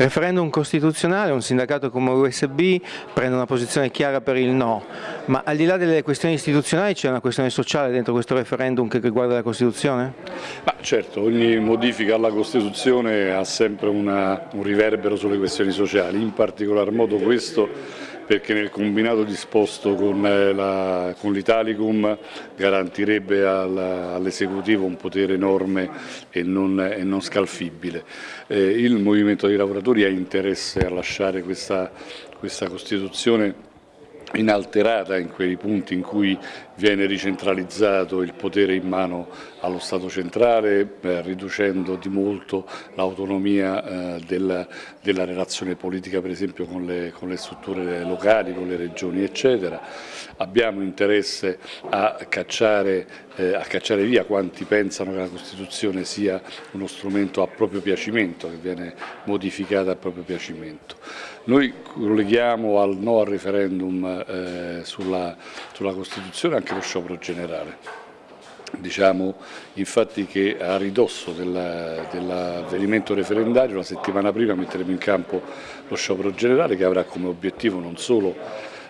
Referendum costituzionale, un sindacato come USB prende una posizione chiara per il no, ma al di là delle questioni istituzionali c'è una questione sociale dentro questo referendum che riguarda la Costituzione? Ma certo, ogni modifica alla Costituzione ha sempre una, un riverbero sulle questioni sociali, in particolar modo questo perché nel combinato disposto con eh, l'Italicum garantirebbe all'esecutivo un potere enorme e non, e non scalfibile. Eh, il movimento dei lavoratori ha interesse a lasciare questa, questa Costituzione inalterata in quei punti in cui viene ricentralizzato il potere in mano allo Stato centrale, eh, riducendo di molto l'autonomia eh, della, della, relazione politica per esempio con le, con le, strutture locali, con le regioni eccetera. Abbiamo interesse a cacciare, eh, a cacciare via quanti pensano che la Costituzione sia uno strumento a proprio piacimento, che viene modificata a proprio piacimento. Noi colleghiamo al no al referendum eh, sulla, sulla Costituzione anche lo sciopero generale. Diciamo infatti che a ridosso dell'avvenimento dell referendario la settimana prima metteremo in campo lo sciopero generale che avrà come obiettivo non solo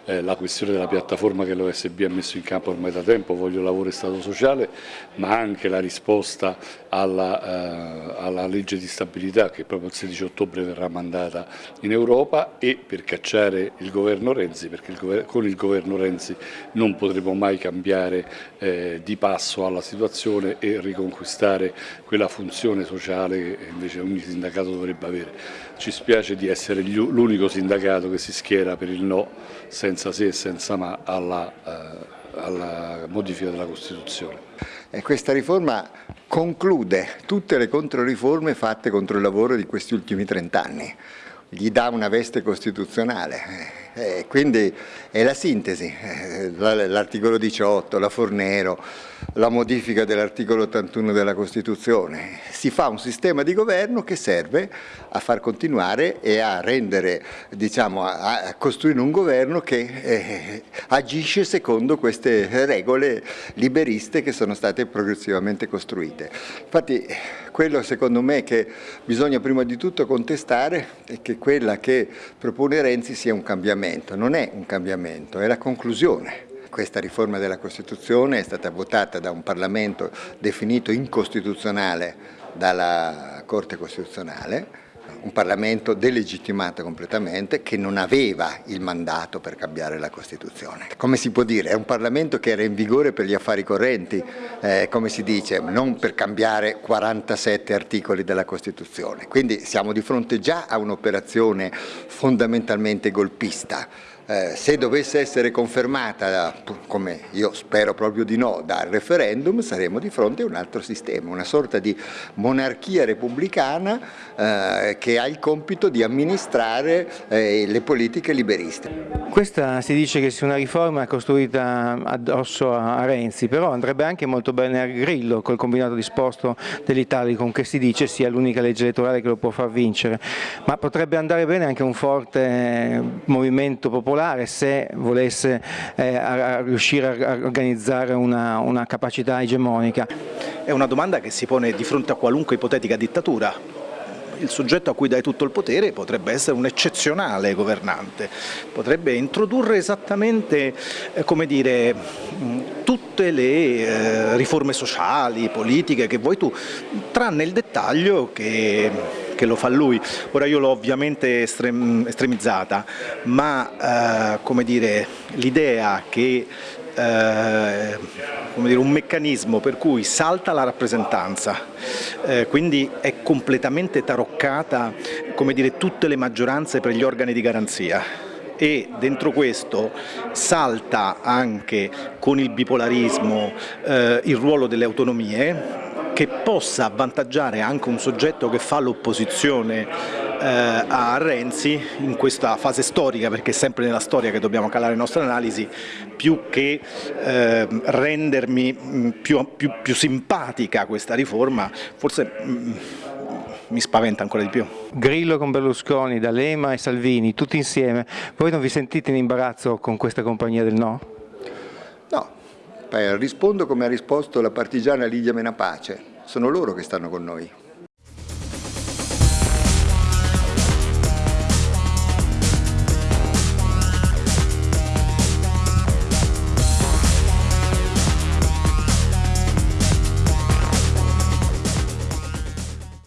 eh, la questione della piattaforma che l'OSB ha messo in campo ormai da tempo, voglio lavoro e Stato sociale, ma anche la risposta alla, eh, alla legge di stabilità che proprio il 16 ottobre verrà mandata in Europa e per cacciare il governo Renzi, perché il con il governo Renzi non potremo mai cambiare eh, di passo alla situazione e riconquistare quella funzione sociale che invece ogni sindacato dovrebbe avere. Ci spiace di essere l'unico sindacato che si schiera per il no senza se e senza ma alla, eh, alla modifica della Costituzione. E questa riforma conclude tutte le controriforme fatte contro il lavoro di questi ultimi trent'anni, gli dà una veste costituzionale eh, quindi è la sintesi, eh, l'articolo 18, la Fornero, la modifica dell'articolo 81 della Costituzione. Si fa un sistema di governo che serve a far continuare e a rendere, diciamo, a, costruire un governo che eh, agisce secondo queste regole liberiste che sono state progressivamente costruite. Infatti quello secondo me che bisogna prima di tutto contestare è che quella che propone Renzi sia un cambiamento, non è un cambiamento, è la conclusione. Questa riforma della Costituzione è stata votata da un Parlamento definito incostituzionale dalla Corte Costituzionale, un Parlamento delegittimato completamente che non aveva il mandato per cambiare la Costituzione. Come si può dire? È un Parlamento che era in vigore per gli affari correnti, eh, come si dice, non per cambiare 47 articoli della Costituzione. Quindi siamo di fronte già a un'operazione fondamentalmente golpista. Eh, se dovesse essere confermata, come io spero proprio di no, dal referendum, saremo di fronte a un altro sistema, una sorta di monarchia repubblicana eh, che ha il compito di amministrare eh, le politiche liberiste. Questa si dice che sia una riforma costruita addosso a Renzi, però andrebbe anche molto bene a Grillo col combinato disposto dell'Italicum che si dice sia l'unica legge elettorale che lo può far vincere, ma potrebbe andare bene anche un forte movimento popolare particolare se volesse eh, a, a riuscire a organizzare una, una capacità egemonica? È una domanda che si pone di fronte a qualunque ipotetica dittatura il soggetto a cui dai tutto il potere potrebbe essere un eccezionale governante, potrebbe introdurre esattamente eh, dire, tutte le eh, riforme sociali, politiche che vuoi tu, tranne il dettaglio che che lo fa lui. Ora io l'ho ovviamente estrem estremizzata, ma eh, l'idea che eh, dire, un meccanismo per cui salta la rappresentanza, eh, quindi è completamente taroccata dire, tutte le maggioranze per gli organi di garanzia e dentro questo salta anche con il bipolarismo eh, il ruolo delle autonomie che possa avvantaggiare anche un soggetto che fa l'opposizione eh, a Renzi in questa fase storica, perché è sempre nella storia che dobbiamo calare le nostre analisi, più che eh, rendermi mm, più, più, più, simpatica questa riforma, forse mh, mm, mi spaventa ancora di più. Grillo con Berlusconi, D'Alema e Salvini, tutti insieme, voi non vi sentite in imbarazzo con questa compagnia del? No, rispondo come ha risposto la partigiana Lidia Menapace, sono loro che stanno con noi.